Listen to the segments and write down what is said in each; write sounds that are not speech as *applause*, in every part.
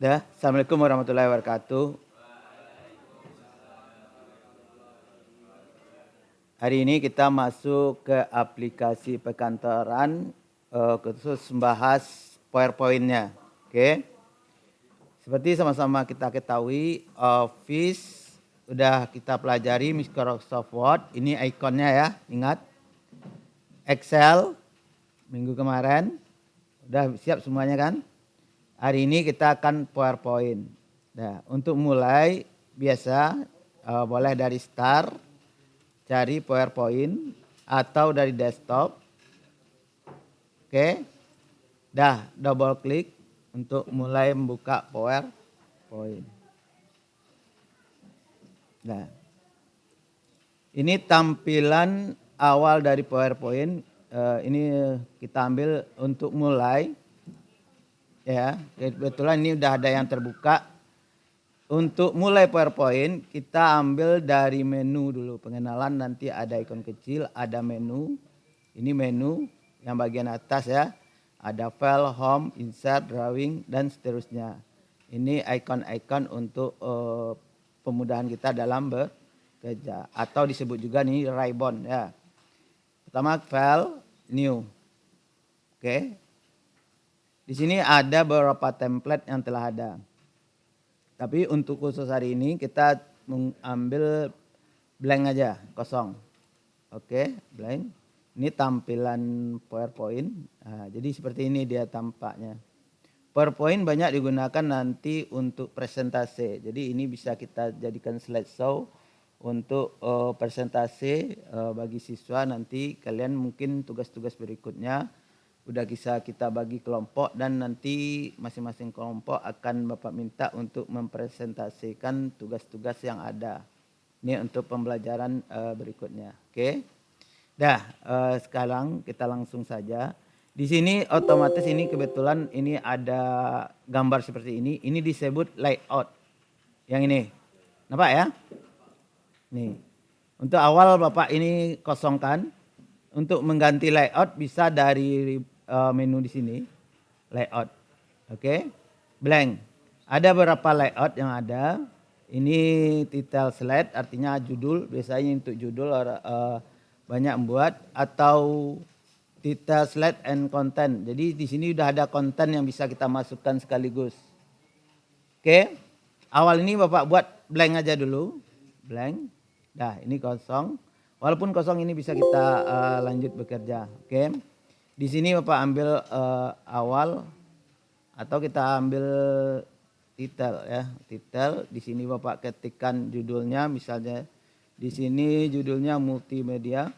Dah, Assalamualaikum warahmatullahi wabarakatuh. Hari ini kita masuk ke aplikasi perkantoran uh, khusus membahas PowerPoint-nya. Oke. Okay. Seperti sama-sama kita ketahui Office udah kita pelajari Microsoft Word, ini ikonnya ya, ingat. Excel minggu kemarin udah siap semuanya kan? Hari ini kita akan PowerPoint. Nah, untuk mulai biasa uh, boleh dari start cari PowerPoint atau dari desktop. Oke. Okay. Dah, double klik untuk mulai membuka PowerPoint. Nah. Ini tampilan awal dari PowerPoint. Uh, ini kita ambil untuk mulai ya kebetulan ini udah ada yang terbuka. Untuk mulai PowerPoint kita ambil dari menu dulu. Pengenalan nanti ada ikon kecil ada menu. Ini menu yang bagian atas ya. Ada file home insert drawing dan seterusnya. Ini ikon-ikon untuk uh, pemudahan kita dalam bekerja. Atau disebut juga nih ribbon ya. Pertama file new. Oke. okay. Di sini ada beberapa template yang telah ada. Tapi untuk khusus hari ini kita mengambil blank aja, kosong. Oke, blank. Ini tampilan PowerPoint. Nah, jadi seperti ini dia tampaknya. PowerPoint banyak digunakan nanti untuk presentasi. Jadi ini bisa kita jadikan slideshow untuk uh, presentasi uh, bagi siswa nanti kalian mungkin tugas-tugas berikutnya udah bisa kita bagi kelompok dan nanti masing-masing kelompok akan Bapak minta untuk mempresentasikan tugas-tugas yang ada. Ini untuk pembelajaran uh, berikutnya. Oke. Okay. Dah, uh, sekarang kita langsung saja. Di sini otomatis ini kebetulan ini ada gambar seperti ini. Ini disebut layout. Yang ini. Nampak ya? Nih. Untuk awal Bapak ini kosongkan. Untuk mengganti layout bisa dari uh, menu di sini layout. Oke. Okay? Blank. Ada beberapa layout yang ada. Ini title slide artinya judul, biasanya untuk judul uh, banyak membuat atau title slide and content. Jadi di sini sudah ada konten yang bisa kita masukkan sekaligus. Oke. Okay? Awal ini Bapak buat blank aja dulu. Blank. Dah, ini kosong. Walaupun kosong ini bisa kita uh, lanjut bekerja. Oke. Okay? Di sini Bapak ambil uh, awal atau kita ambil titel ya, titel. Di sini Bapak ketikkan judulnya misalnya di sini judulnya multimedia.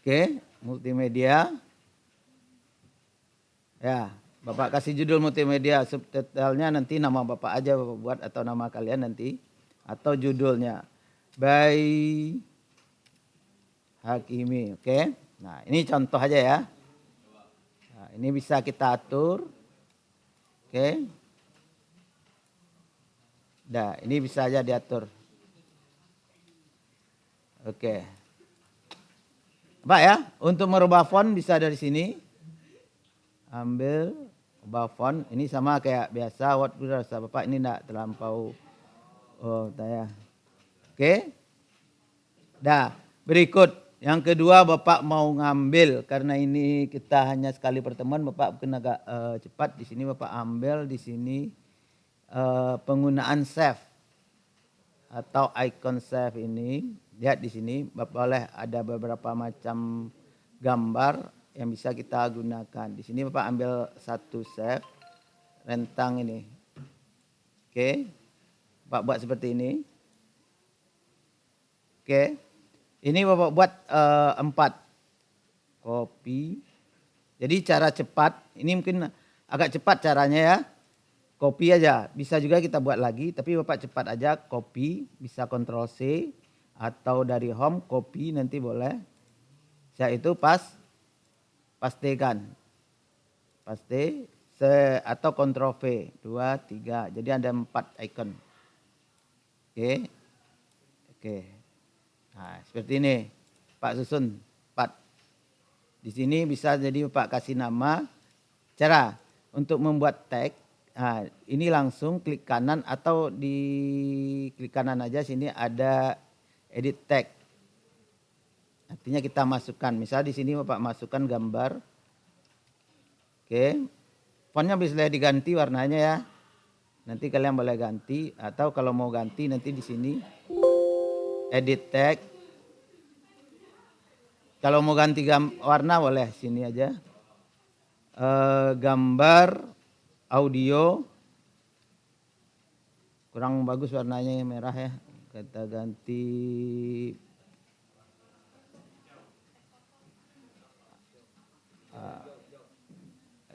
Oke, multimedia. Ya, Bapak kasih judul multimedia, subtitlenya nanti nama Bapak aja Bapak buat atau nama kalian nanti atau judulnya by Hakimi, oke? Okay? Nah, ini contoh aja ya. Nah, ini bisa kita atur. Oke. Okay? Nah, ini bisa aja diatur. Oke. Okay. Pak ya, untuk merubah font bisa dari sini. Ambil ubah font ini sama kayak biasa Word rasa Bapak ini tidak terlampau oh saya. Oke. Dah, berikut yang kedua Bapak mau ngambil karena ini kita hanya sekali pertemuan Bapak mungkin agak uh, cepat di sini Bapak ambil di sini uh, penggunaan save atau icon save ini lihat di sini Bapak boleh ada beberapa macam gambar yang bisa kita gunakan. Di sini Bapak ambil satu save rentang ini. Oke. Bapak buat seperti ini. Oke. Ini Bapak buat uh, empat. Copy. Jadi cara cepat, ini mungkin agak cepat caranya ya. Copy aja. Bisa juga kita buat lagi, tapi Bapak cepat aja copy, bisa Ctrl C atau dari home copy nanti boleh. Saya itu pas pastikan. Pasti se atau V. Dua, tiga. Jadi ada empat icon. Oke. Oke. Nah, seperti ini. Pak susun. Pak. Di sini bisa jadi Pak kasih nama. Cara untuk membuat tag. Nah, ini langsung klik kanan atau di klik kanan aja sini ada edit tag. Artinya kita masukkan. Misal di sini Bapak masukkan gambar. Oke. Fontnya bisa diganti warnanya ya. Nanti kalian boleh ganti atau kalau mau ganti nanti di sini edit tag. Kalau mau ganti warna boleh sini aja. E, gambar, audio. Kurang bagus warnanya yang merah ya. Kita ganti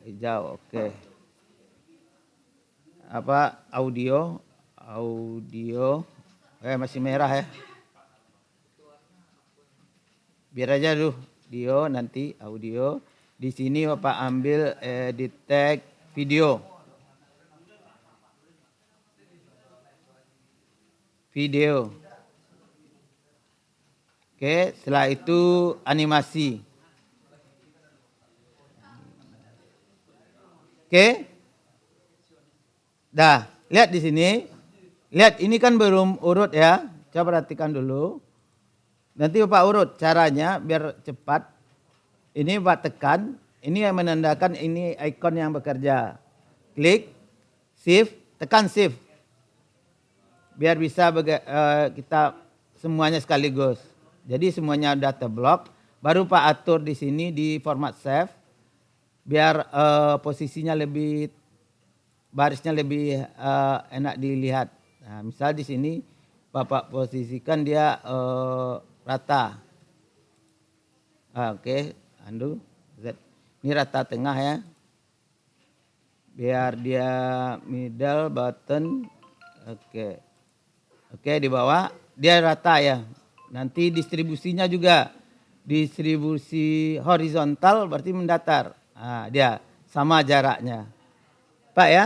hijau, oke. Okay apa audio? Audio. Eh masih merah ya. Biar aja dulu audio nanti audio. Di sini bapak ambil eh, di tag video. Video. Oke setelah itu animasi oke Dah, lihat di sini. Lihat ini kan belum urut ya. Coba perhatikan dulu. Nanti Bapak urut caranya biar cepat. Ini Bapak tekan. Ini yang menandakan ini ikon yang bekerja. Klik, shift, tekan shift. Biar bisa uh, kita semuanya sekaligus. Jadi semuanya udah terblok. Baru Pak atur di sini di format save. Biar uh, posisinya lebih barisnya lebih uh, enak dilihat. Nah, misal di sini Bapak posisikan dia uh, rata. Ah, Oke, okay. andu Z. Ini rata tengah ya. Biar dia middle button. Oke. Okay. Oke, okay, di bawah dia rata ya. Nanti distribusinya juga distribusi horizontal berarti mendatar. Nah, dia sama jaraknya. Pak ya?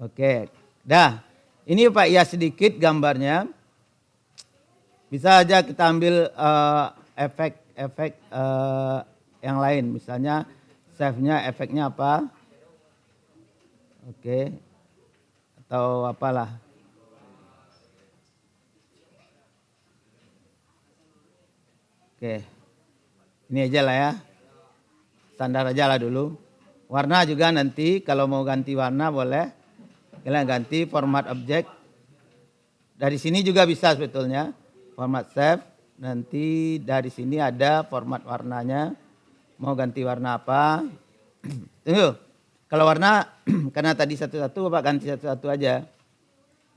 Oke, dah. Ini Pak ya sedikit gambarnya. Bisa aja kita ambil efek-efek uh, uh, yang lain. Misalnya save-nya efeknya apa. Oke. Atau apalah. Oke. Ini aja lah ya. Standar aja lah dulu. Warna juga nanti kalau mau ganti warna boleh. Kalian ganti format objek. Dari sini juga bisa sebetulnya. Format save. Nanti dari sini ada format warnanya. Mau ganti warna apa. *clears throat* Tunggu. Kalau warna, *clears throat* karena tadi satu-satu Bapak ganti satu-satu aja.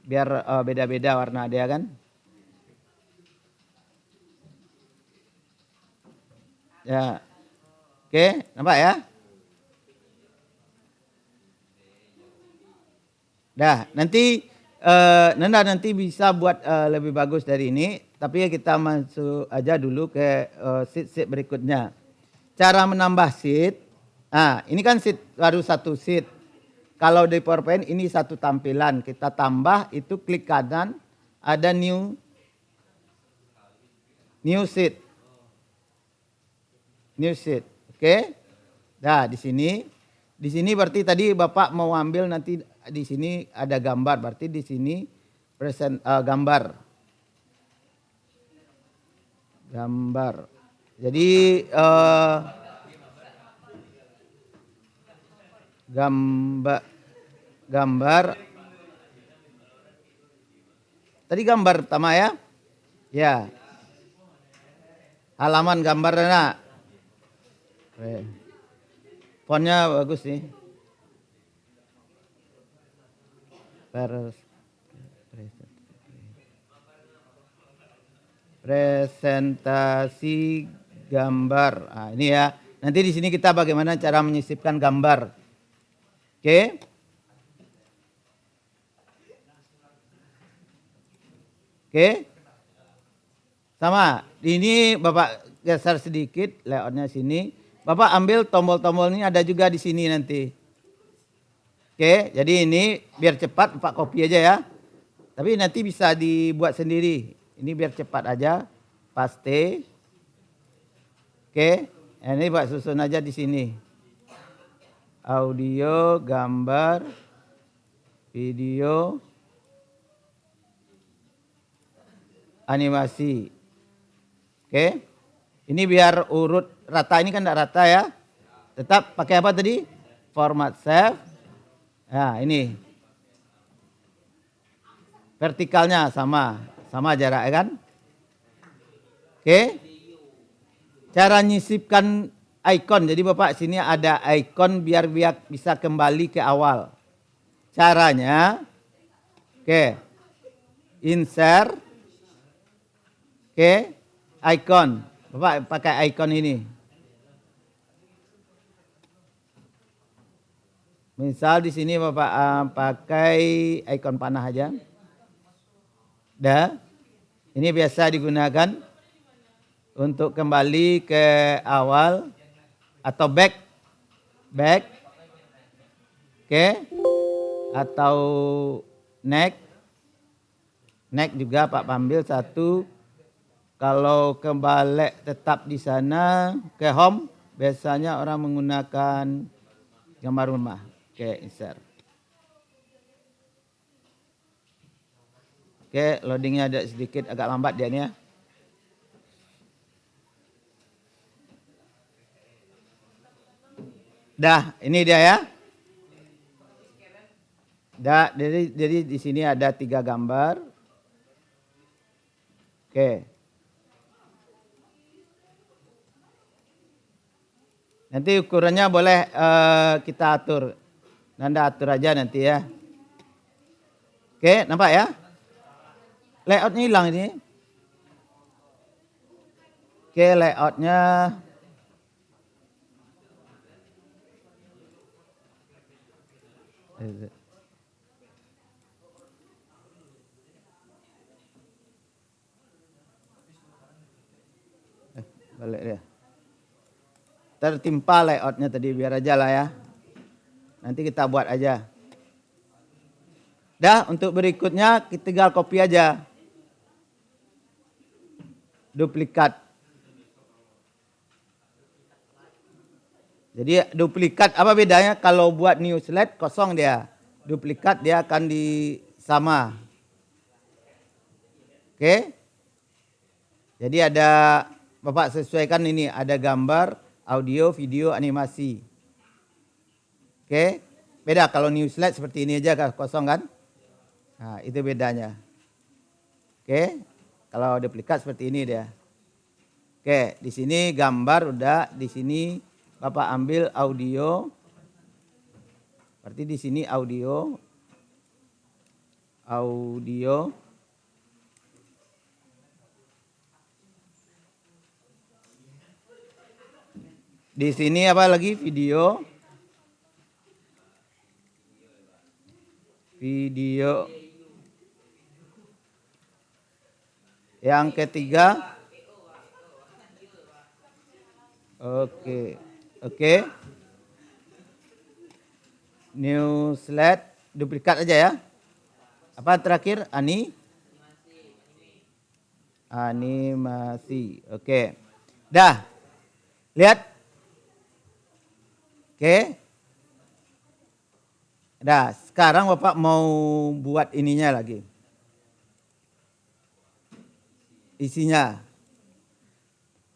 Biar eh, beda-beda uh, warna dia kan. Ya. Oke, nampak ya? Dah, nanti uh, Nanda nanti bisa buat uh, lebih bagus dari ini, tapi kita masuk aja dulu ke uh, sheet-sheet berikutnya. Cara menambah sheet, nah ini kan sheet baru satu sheet. Kalau di PowerPoint ini satu tampilan, kita tambah itu klik kanan, ada new new sheet. New sheet, oke? Nah, di sini di sini berarti tadi Bapak mau ambil nanti di sini ada gambar, berarti di sini present uh, gambar. Gambar. Jadi uh, gambar gambar Tadi gambar pertama ya? Ya. Halaman gambar nak. Fontnya bagus nih. presentasi gambar. Nah, ini ya. Nanti di sini kita bagaimana cara menyisipkan gambar. Oke. Oke. Sama. Ini Bapak geser sedikit layoutnya sini. Bapak ambil tombol-tombol ini ada juga di sini nanti. Oke, jadi ini biar cepat Pak kopi aja ya. Tapi nanti bisa dibuat sendiri. Ini biar cepat aja. Paste. Oke, ini Pak susun aja di sini. Audio, gambar, video, animasi. Oke. Ini biar urut rata ini kan tidak rata ya. Tetap pakai apa tadi? Format save. Nah, ini. Vertikalnya sama, sama jarak ya kan? Oke. Cara nyisipkan icon. Jadi Bapak sini ada icon biar biar bisa kembali ke awal. Caranya oke. Insert Oke, icon. Bapak pakai icon ini. Misal di sini Bapak uh, pakai icon panah aja. Dah. Ini biasa digunakan untuk kembali ke awal atau back back oke atau neck neck juga Pak ambil satu kalau kembali tetap di sana ke home, biasanya orang menggunakan gambar rumah. Oke, insert. Oke, loadingnya ada sedikit agak lambat dia nih ya. Dah, ini dia ya. Dah, jadi jadi di sini ada tiga gambar. Oke. Nanti ukurannya boleh uh, kita atur. Nanda atur aja nanti ya. Oke, nampak ya? Layoutnya hilang ini. Oke, layoutnya eh, balik dia tertimpa layoutnya tadi biar aja lah ya. Nanti kita buat aja. Dah untuk berikutnya kita tinggal copy aja. Duplikat. Jadi duplikat apa bedanya kalau buat new slide kosong dia. Duplikat dia akan di sama. Oke. Jadi ada Bapak sesuaikan ini ada gambar audio, video, animasi. Oke, beda kalau new slide seperti ini aja kosong kan? Nah, itu bedanya. Oke, kalau duplikat seperti ini dia. Oke, di sini gambar udah, di sini Bapak ambil audio. Berarti di sini audio. Audio. Di sini apa lagi video? Video. Yang ketiga. Oke. Oke. New slide duplikat aja ya. Apa terakhir? Ani? Animasi. Oke. Dah. Lihat Oke. Nah, sekarang Bapak mau buat ininya lagi. Isinya.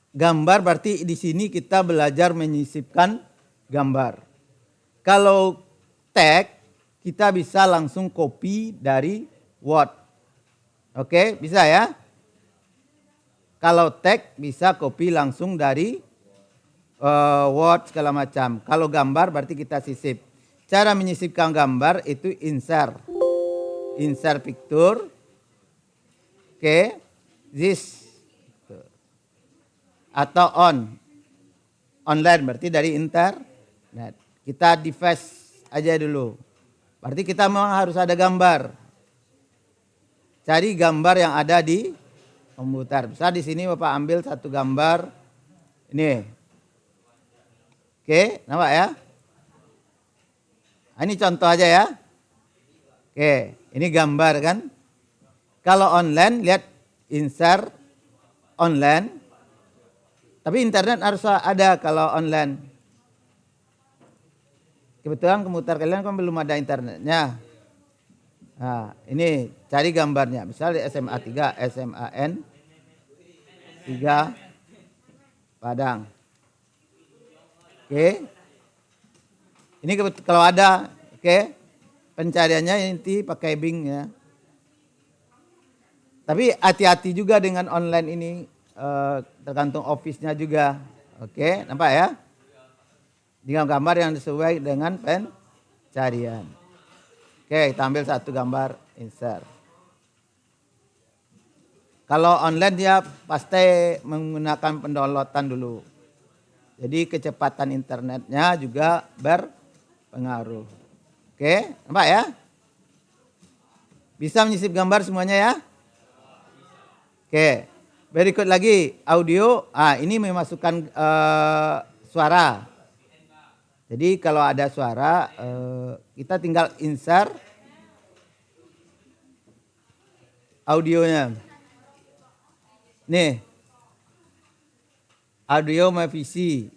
Gambar berarti di sini kita belajar menyisipkan gambar. Kalau tag kita bisa langsung copy dari Word. Oke, bisa ya? Kalau tag bisa copy langsung dari uh, Word segala macam. Kalau gambar berarti kita sisip. Cara menyisipkan gambar itu insert. Insert picture. Oke. Okay. This. Atau on. Online berarti dari internet. Kita device aja dulu. Berarti kita memang harus ada gambar. Cari gambar yang ada di komputer. Bisa di sini Bapak ambil satu gambar. Ini Oke, nampak ya? Nah, ini contoh aja ya. Oke, ini gambar kan. Kalau online lihat insert online. Tapi internet harus ada kalau online. Kebetulan komputer kalian kan belum ada internetnya. Nah, ini cari gambarnya. Misalnya SMA 3, SMAN 3 Padang. Oke. Ini kalau ada, oke. Pencariannya inti pakai Bing ya. Tapi hati-hati juga dengan online ini Eh, tergantung office-nya juga. Oke, nampak ya? Dengan gambar yang sesuai dengan pencarian. Oke, kita ambil satu gambar insert. Kalau online dia pasti menggunakan pendownloadan dulu. Jadi kecepatan internetnya juga berpengaruh. Oke, nampak ya? Bisa menyisip gambar semuanya ya? Oke. Berikut lagi audio. Ah, ini memasukkan uh, suara. Jadi kalau ada suara, uh, kita tinggal insert audionya. Nih, audio visi.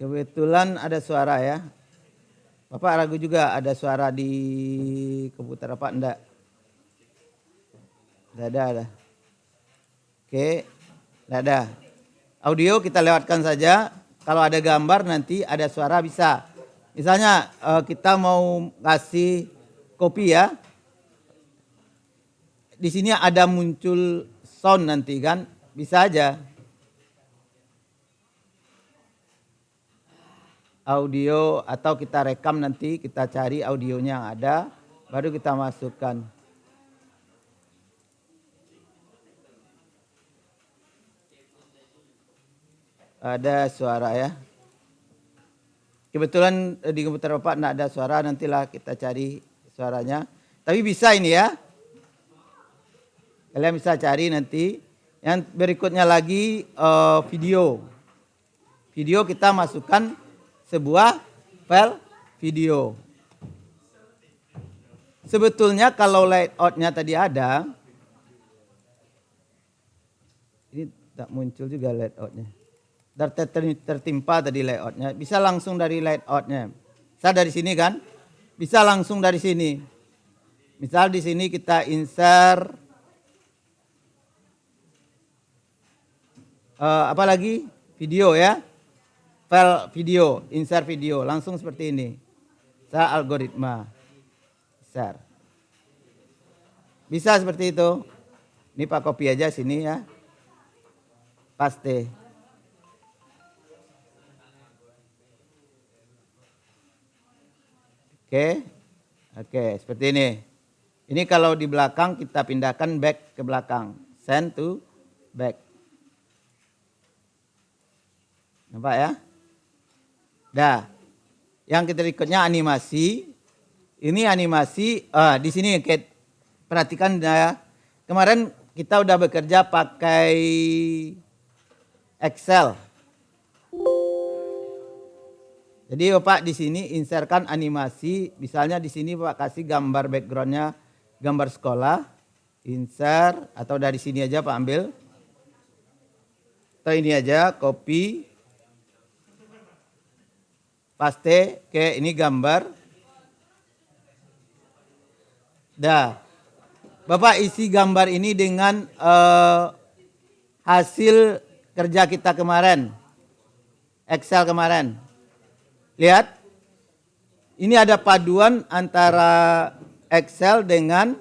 Kebetulan ada suara ya. Bapak ragu juga ada suara di komputer apa enggak? Tidak ada, ada. Oke, tidak ada. Audio kita lewatkan saja. Kalau ada gambar nanti ada suara bisa. Misalnya eh, kita mau kasih kopi ya. Di sini ada muncul sound nanti kan. Bisa aja. Audio atau kita rekam nanti kita cari audionya yang ada. Baru kita masukkan. ada suara ya. Kebetulan eh, di komputer Bapak tidak ada suara, nantilah kita cari suaranya. Tapi bisa ini ya. Kalian bisa cari nanti. Yang berikutnya lagi uh, video. Video kita masukkan sebuah file video. Sebetulnya kalau layoutnya tadi ada, ini tak muncul juga layoutnya tertimpa tadi layoutnya. Bisa langsung dari layoutnya. Bisa dari sini kan? Bisa langsung dari sini. Misal di sini kita insert uh, apa? Video ya. File video, insert video, langsung seperti ini. Saya algoritma. Insert. Bisa seperti itu. Ini Pak copy aja sini ya. Paste. Oke. Oke, seperti ini. Ini kalau di belakang kita pindahkan back ke belakang. Send to back. Nampak ya? Dah. Yang kita ikutnya animasi. Ini animasi uh, di sini perhatikan ya. Kemarin kita udah bekerja pakai Excel. Jadi Bapak di sini inserkan animasi, misalnya di sini Bapak kasih gambar backgroundnya gambar sekolah, insert atau dari sini aja Pak ambil. Atau ini aja copy, paste ke ini gambar. Dah. Bapak isi gambar ini dengan uh, hasil kerja kita kemarin. Excel kemarin. Lihat. Ini ada paduan antara Excel dengan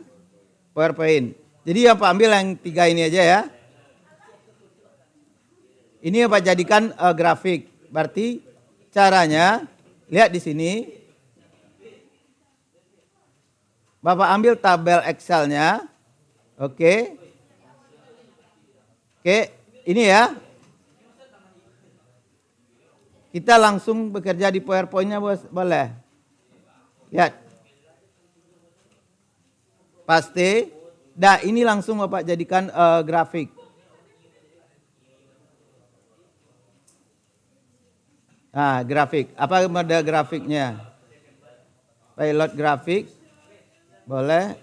PowerPoint. Jadi yang Pak ambil yang tiga ini aja ya. Ini yang Pak jadikan uh, grafik. Berarti caranya lihat di sini. Bapak ambil tabel Excelnya. Oke. Oke, ini ya. Kita langsung bekerja di PowerPoint-nya boleh. Lihat. Pasti. Dah ini langsung Bapak jadikan uh, grafik. Nah, grafik. Apa mode grafiknya? Pilot grafik. Boleh.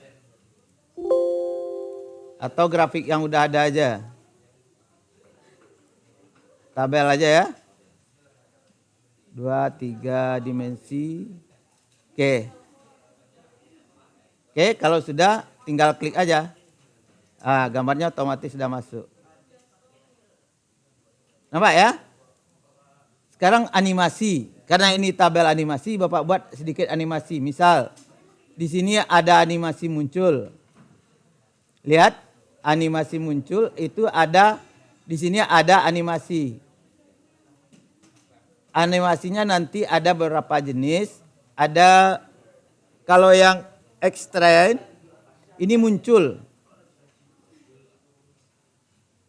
Atau grafik yang udah ada aja. tabel aja ya. Dua, tiga dimensi. Oke. Oke, kalau sudah tinggal klik aja. Ah, gambarnya otomatis sudah masuk. Nampak ya? Sekarang animasi. Karena ini tabel animasi, Bapak buat sedikit animasi. Misal, di sini ada animasi muncul. Lihat, animasi muncul itu ada di sini ada animasi. Animasinya nanti ada beberapa jenis. Ada kalau yang extract ini muncul.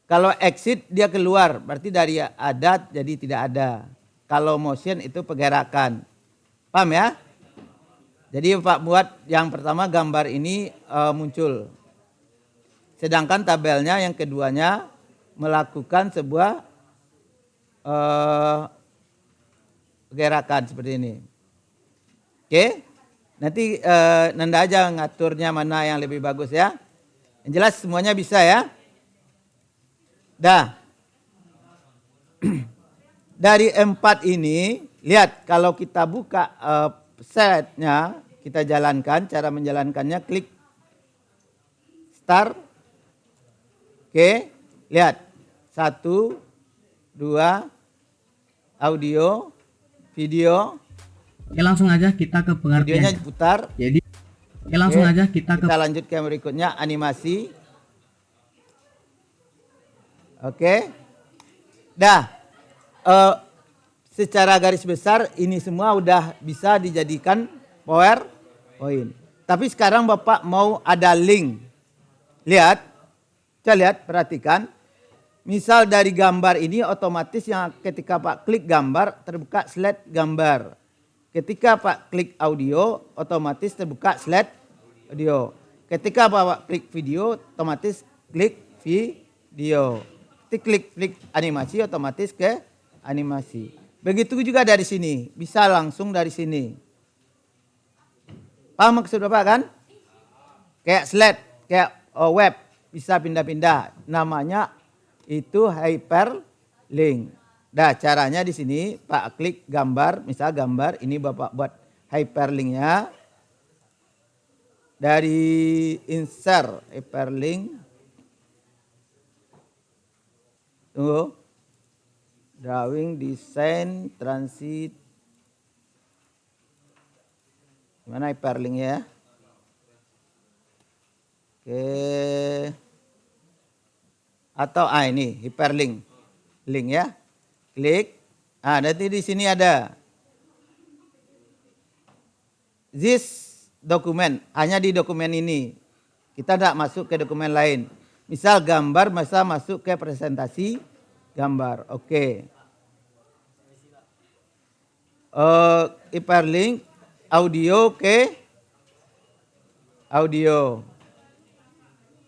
Kalau exit dia keluar, berarti dari adat jadi tidak ada. Kalau motion itu pergerakan. Paham ya? Jadi Pak buat yang pertama gambar ini uh, muncul. Sedangkan tabelnya yang keduanya melakukan sebuah uh, pergerakan seperti ini. Oke? Nanti uh, Nanda aja ngaturnya mana yang lebih bagus ya. Yang jelas semuanya bisa ya. Dah. *clears throat* Dari empat ini, lihat kalau kita buka uh, setnya, kita jalankan, cara menjalankannya, klik start. Oke, lihat. Satu, dua, audio, video. Oke langsung aja kita ke pengertian. Videonya putar. Jadi, oke langsung Oke, aja kita ke. Kita lanjut ke berikutnya, animasi. Oke. Dah. Uh, secara garis besar ini semua udah bisa dijadikan PowerPoint. Tapi sekarang Bapak mau ada link. Lihat. Coba lihat, perhatikan. Misal dari gambar ini otomatis yang ketika Pak klik gambar terbuka slide gambar. Ketika Pak klik audio otomatis terbuka slide audio. Ketika Bapak klik video otomatis klik video klik klik animasi otomatis ke animasi. Begitu juga dari sini, bisa langsung dari sini. Paham maksud Bapak kan? Kayak slide, kayak oh, web, bisa pindah-pindah. Namanya itu hyperlink. Nah, caranya di sini Pak klik gambar, misal gambar, ini Bapak buat hyperlinknya. Dari insert hyperlink Tunggu. Drawing, desain, transit. Gimana hyperlink ya? Oke. Atau ah ini hyperlink. Link ya. Klik. Ah nanti di sini ada this dokumen hanya di dokumen ini. Kita tidak masuk ke dokumen lain. Misal gambar masa masuk ke presentasi gambar. Oke. Okay. Uh, hyperlink audio ke audio.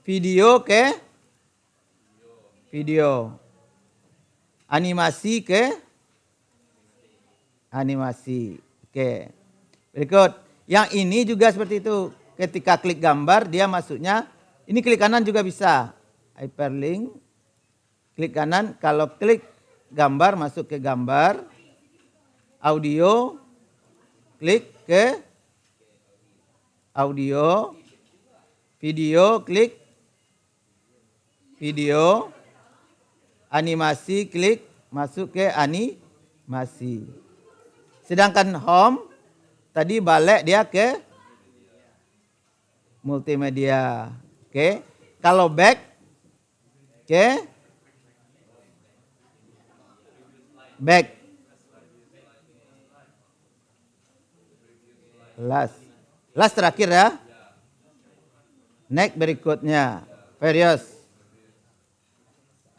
Video ke video. Animasi ke animasi. Oke. Okay. Berikut. Yang ini juga seperti itu. Ketika klik gambar dia masuknya ini klik kanan juga bisa. Hyperlink. Klik kanan. Kalau klik gambar masuk ke gambar. Audio. Klik ke audio. Video klik video. Animasi klik masuk ke animasi. Sedangkan home tadi balik dia ke multimedia. Oke. Kalau back oke. Back. Last. Last terakhir ya. Next berikutnya. Various.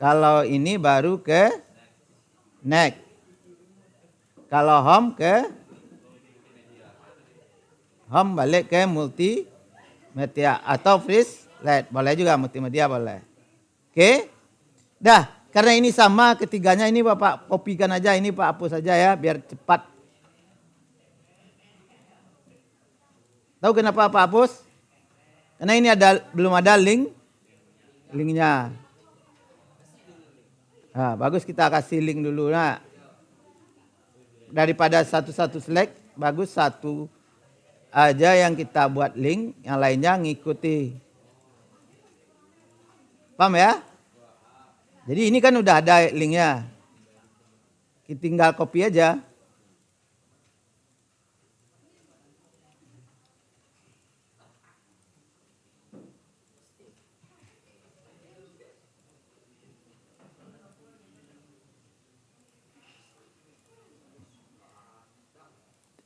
Kalau ini baru ke next. Kalau home ke home balik ke multimedia atau freeze LED. Boleh juga multimedia boleh. Oke. Dah, karena ini sama ketiganya ini Bapak kopikan aja ini Pak hapus saja ya biar cepat. Tahu kenapa Pak hapus? Karena ini ada belum ada link linknya. Nah, bagus kita kasih link dulu. Nah, daripada satu-satu select, bagus satu aja yang kita buat link, yang lainnya ngikuti. Paham ya? Jadi ini kan udah ada linknya. Kita tinggal copy aja.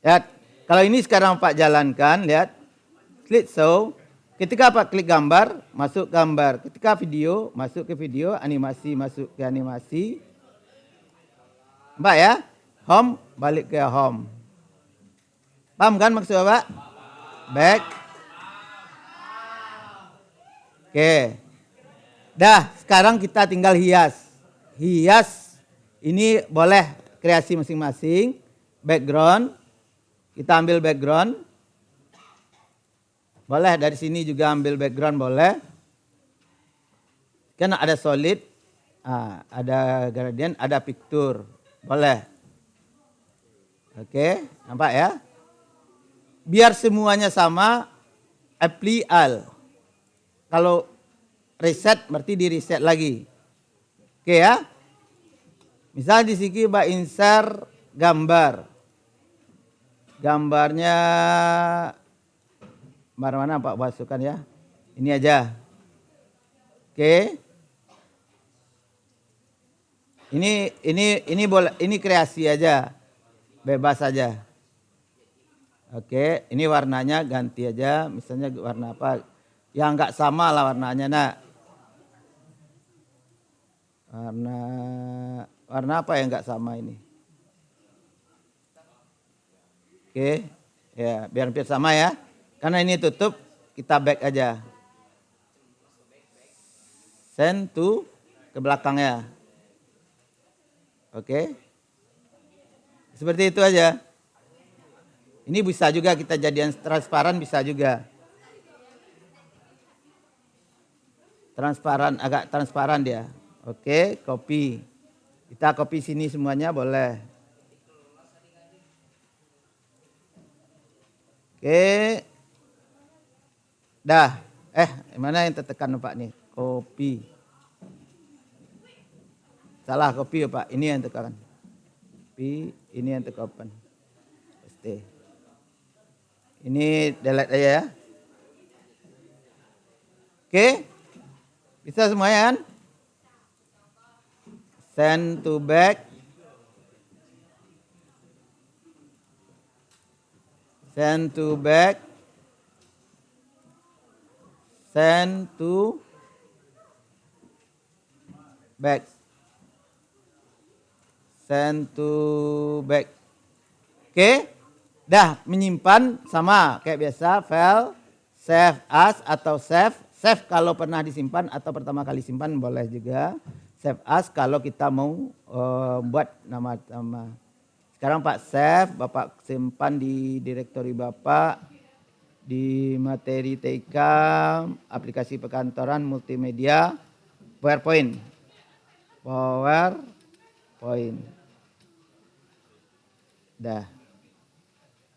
Lihat, kalau ini sekarang Pak jalankan, lihat. Klik show. Ketika Pak klik gambar, masuk gambar. Ketika video, masuk ke video. Animasi, masuk ke animasi. Mbak ya? Home, balik ke home. Paham kan maksud Bapak? Back. Oke. Dah, sekarang kita tinggal hias. Hias ini boleh kreasi masing-masing. Background, kita ambil background. Boleh dari sini juga ambil background boleh. Kan ada solid, ah, ada gradient, ada picture. Boleh. Oke, nampak ya? Biar semuanya sama, apply all. Kalau reset berarti di reset lagi. Oke ya? Misal di sini Mbak insert gambar gambarnya mana mana Pak masukkan ya. Ini aja. Oke. Ini ini ini boleh ini kreasi aja. Bebas aja. Oke, ini warnanya ganti aja, misalnya warna apa? Yang enggak sama lah warnanya, Nak. Warna warna apa yang enggak sama ini? Oke, ya biar hampir sama ya. Karena ini tutup, kita back aja. Send to ke belakangnya. Oke. Seperti itu aja. Ini bisa juga kita jadian transparan bisa juga. Transparan, agak transparan dia. Oke, copy. Kita copy sini semuanya boleh. Oke. Dah. Eh, mana yang tertekan Pak nih? Kopi. Salah kopi ya Pak. Ini yang tekan. Kopi, ini yang tekan. Pasti. Ini delete aja ya. Oke. Bisa semuanya kan? Send to back. send to back send to back. Send to back. Oke. Okay? dah menyimpan sama kayak biasa file save as atau save. Save kalau pernah disimpan atau pertama kali simpan boleh juga. Save as kalau kita mau uh, buat nama nama sekarang Pak Chef, Bapak simpan di direktori Bapak, di materi TK, aplikasi perkantoran, multimedia, PowerPoint. PowerPoint. Dah.